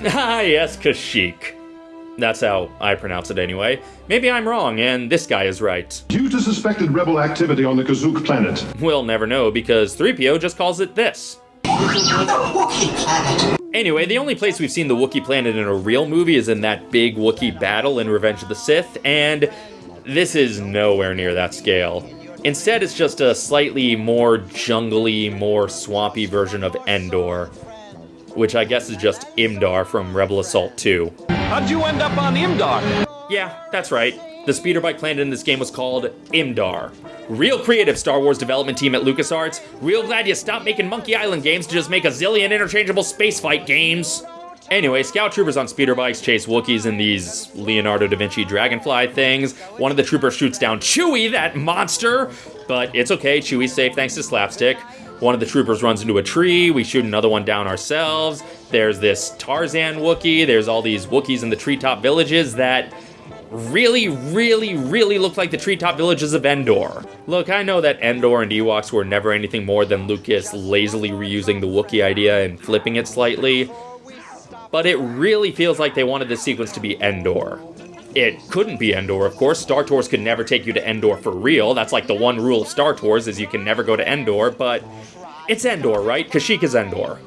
Ah, yes, Kashyyyk. That's how I pronounce it anyway. Maybe I'm wrong, and this guy is right. Due to suspected rebel activity on the Kazook planet. We'll never know because 3PO just calls it this. Anyway, the only place we've seen the Wookiee planet in a real movie is in that big Wookiee battle in Revenge of the Sith, and this is nowhere near that scale. Instead, it's just a slightly more jungly, more swampy version of Endor, which I guess is just Imdaar from Rebel Assault 2. How'd you end up on Imdaar? Yeah, that's right. The speeder bike planet in this game was called Imdaar. Real creative Star Wars development team at LucasArts. Real glad you stopped making Monkey Island games to just make a zillion interchangeable space fight games. Anyway, scout troopers on speeder bikes chase Wookiees in these Leonardo da Vinci dragonfly things. One of the troopers shoots down Chewie, that monster! But it's okay, Chewie's safe thanks to Slapstick. One of the troopers runs into a tree, we shoot another one down ourselves. There's this Tarzan Wookiee, there's all these Wookiees in the treetop villages that really, really, really look like the treetop villages of Endor. Look, I know that Endor and Ewoks were never anything more than Lucas lazily reusing the Wookiee idea and flipping it slightly, but it really feels like they wanted this sequence to be Endor. It couldn't be Endor, of course. Star Tours could never take you to Endor for real. That's like the one rule of Star Tours is you can never go to Endor, but it's Endor, right? Kashyyyk is Endor.